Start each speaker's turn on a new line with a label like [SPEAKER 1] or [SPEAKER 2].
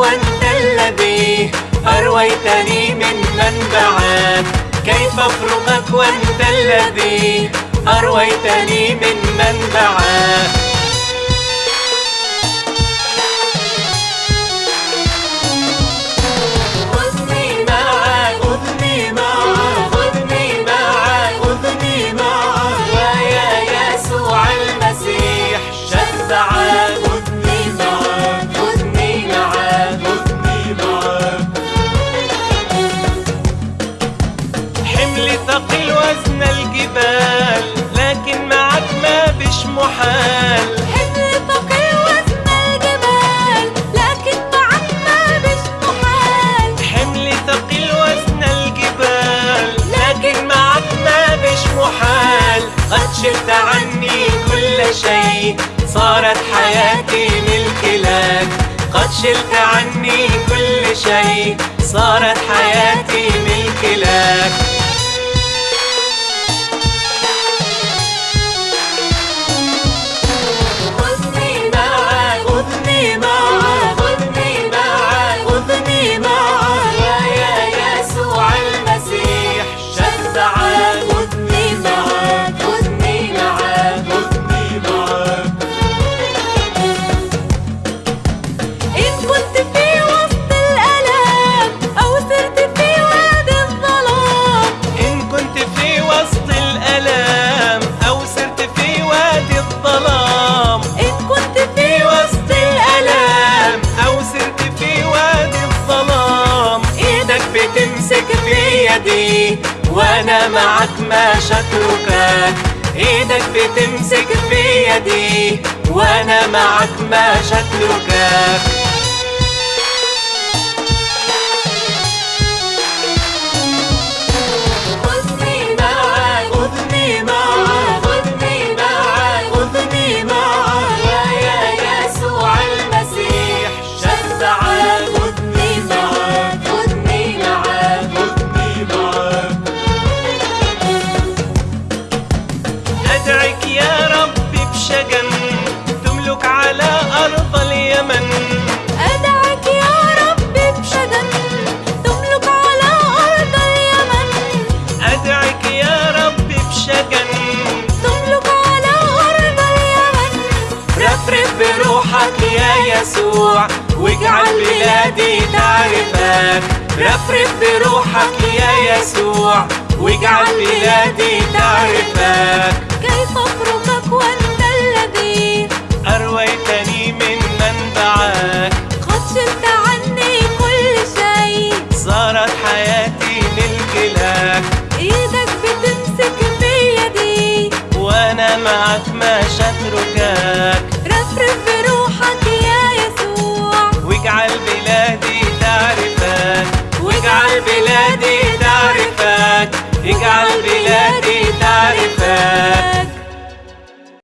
[SPEAKER 1] وأنت الذي أرويتني من منبعك كيف أفرقك وأنت الذي أرويتني من منبعك حملي ثقيل وزن الجبال لكن معك ما بش محال.
[SPEAKER 2] حمل ثقيل وزن الجبال لكن معك ما بش محال.
[SPEAKER 1] حملي ثقيل وزن الجبال لكن معك ما بش محال. قد شلت عني كل شيء صارت حياتي ملك لك قد شلت عني كل شيء صارت حياتي ملك لك معك مش هتركك إيدك بتمسك في يدي وأنا معك مش هتركك رفرف بروحك يا يسوع واجعل بلادي تعرفك رفرف بروحك يا يسوع واجعل بلادي تعرفك
[SPEAKER 2] كيف أفرقك وأنت الذي
[SPEAKER 1] أرويتني من منبعك
[SPEAKER 2] قد شلت عني كل شيء.
[SPEAKER 1] صارت حياتي ملك لك
[SPEAKER 2] إيدك بتمسك في يدي
[SPEAKER 1] وأنا معك مش هتركك